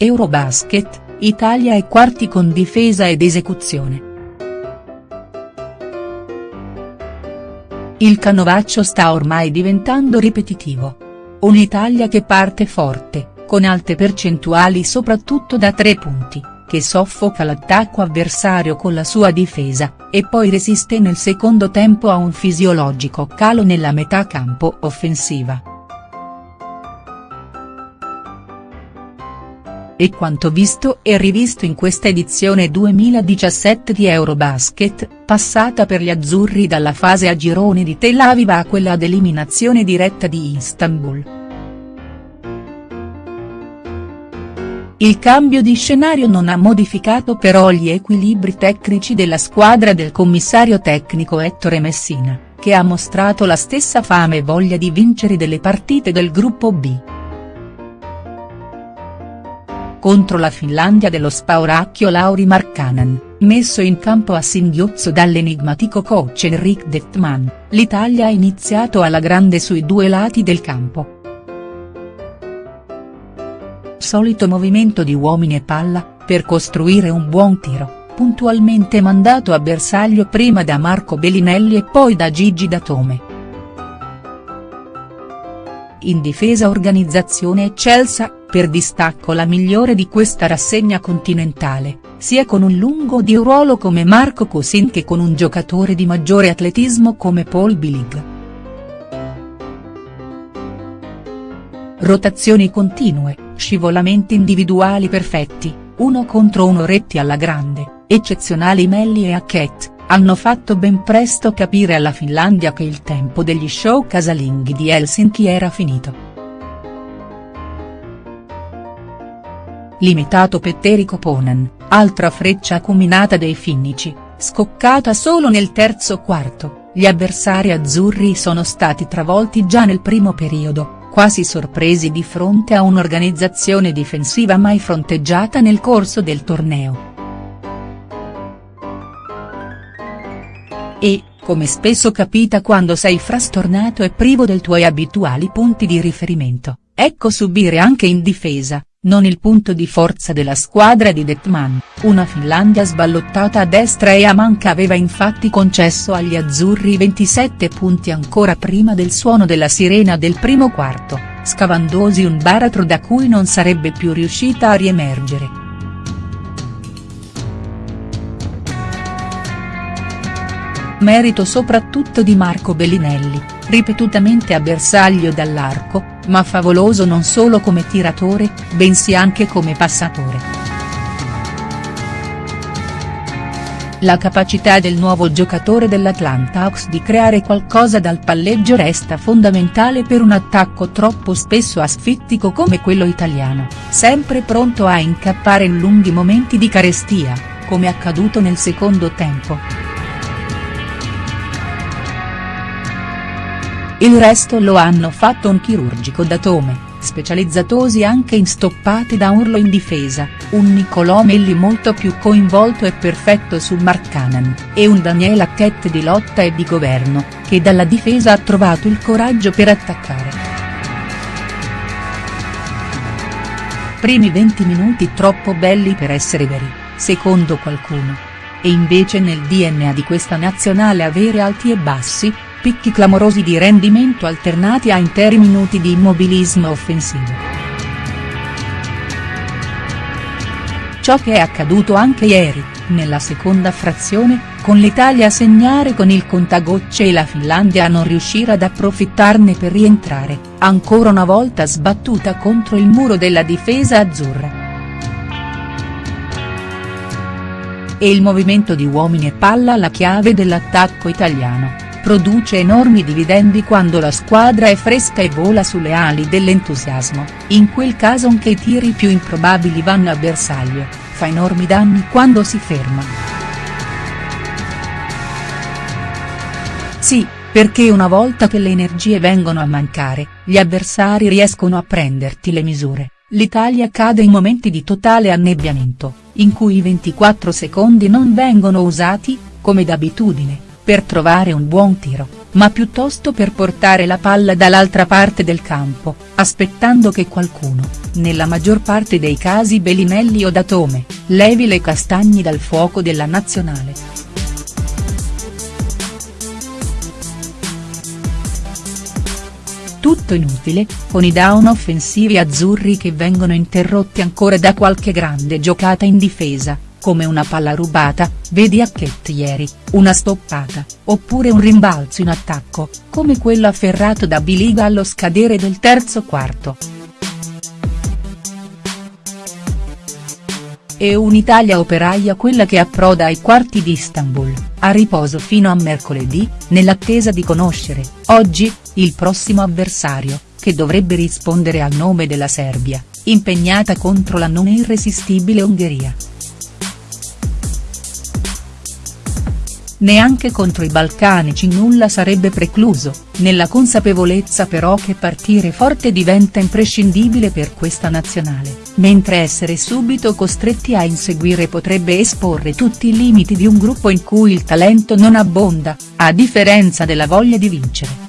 Eurobasket, Italia ai quarti con difesa ed esecuzione. Il canovaccio sta ormai diventando ripetitivo. Un'Italia che parte forte, con alte percentuali soprattutto da tre punti, che soffoca l'attacco avversario con la sua difesa, e poi resiste nel secondo tempo a un fisiologico calo nella metà campo offensiva. E quanto visto e rivisto in questa edizione 2017 di Eurobasket, passata per gli azzurri dalla fase a gironi di Tel Aviv a quella ad eliminazione diretta di Istanbul. Il cambio di scenario non ha modificato però gli equilibri tecnici della squadra del commissario tecnico Ettore Messina, che ha mostrato la stessa fame e voglia di vincere delle partite del gruppo B contro la Finlandia dello spauracchio Lauri Markkanen, messo in campo a singhiozzo dall'enigmatico coach Enric Detman, l'Italia ha iniziato alla grande sui due lati del campo. Solito movimento di uomini e palla, per costruire un buon tiro, puntualmente mandato a bersaglio prima da Marco Bellinelli e poi da Gigi Datome. In difesa organizzazione eccelsa, per distacco la migliore di questa rassegna continentale, sia con un lungo di ruolo come Marco Cosin che con un giocatore di maggiore atletismo come Paul Bilig. Rotazioni continue, scivolamenti individuali perfetti, uno contro uno retti alla grande, eccezionali Melli e Hackett, hanno fatto ben presto capire alla Finlandia che il tempo degli show casalinghi di Helsinki era finito. Limitato Petteri Koponen, altra freccia acuminata dei finnici, scoccata solo nel terzo quarto, gli avversari azzurri sono stati travolti già nel primo periodo, quasi sorpresi di fronte a un'organizzazione difensiva mai fronteggiata nel corso del torneo. E, come spesso capita quando sei frastornato e privo dei tuoi abituali punti di riferimento, ecco subire anche in difesa, non il punto di forza della squadra di Detman, una Finlandia sballottata a destra e a manca aveva infatti concesso agli azzurri 27 punti ancora prima del suono della sirena del primo quarto, scavandosi un baratro da cui non sarebbe più riuscita a riemergere. Merito soprattutto di Marco Bellinelli, ripetutamente a bersaglio dall'arco, ma favoloso non solo come tiratore, bensì anche come passatore. La capacità del nuovo giocatore dell'Atlanta Hawks di creare qualcosa dal palleggio resta fondamentale per un attacco troppo spesso asfittico come quello italiano, sempre pronto a incappare in lunghi momenti di carestia, come accaduto nel secondo tempo. Il resto lo hanno fatto un chirurgico Datome, specializzatosi anche in stoppate da urlo in difesa, un Nicolò Melli molto più coinvolto e perfetto su Markkanen, e un Daniel Hackett di lotta e di governo, che dalla difesa ha trovato il coraggio per attaccare. Primi 20 minuti troppo belli per essere veri, secondo qualcuno. E invece nel DNA di questa nazionale avere alti e bassi, picchi clamorosi di rendimento alternati a interi minuti di immobilismo offensivo. Ciò che è accaduto anche ieri, nella seconda frazione, con l'Italia a segnare con il contagocce e la Finlandia a non riuscire ad approfittarne per rientrare, ancora una volta sbattuta contro il muro della difesa azzurra. E il movimento di uomini e palla la chiave dell'attacco italiano produce enormi dividendi quando la squadra è fresca e vola sulle ali dell'entusiasmo, in quel caso anche i tiri più improbabili vanno a bersaglio, fa enormi danni quando si ferma. Sì, perché una volta che le energie vengono a mancare, gli avversari riescono a prenderti le misure, l'Italia cade in momenti di totale annebbiamento, in cui i 24 secondi non vengono usati, come d'abitudine per trovare un buon tiro. ma piuttosto per portare la palla dall'altra parte del campo, aspettando che qualcuno, nella maggior parte dei casi Bellinelli o Datome, levi le castagne dal fuoco della nazionale. Tutto inutile, con i down offensivi azzurri che vengono interrotti ancora da qualche grande giocata in difesa, come una palla rubata, vedi Hackett ieri, una stoppata, oppure un rimbalzo in attacco, come quello afferrato da Biliga allo scadere del terzo quarto. E un'Italia operaia quella che approda ai quarti di Istanbul, a riposo fino a mercoledì, nell'attesa di conoscere, oggi, il prossimo avversario, che dovrebbe rispondere al nome della Serbia, impegnata contro la non irresistibile Ungheria. Neanche contro i balcanici nulla sarebbe precluso, nella consapevolezza però che partire forte diventa imprescindibile per questa nazionale, mentre essere subito costretti a inseguire potrebbe esporre tutti i limiti di un gruppo in cui il talento non abbonda, a differenza della voglia di vincere.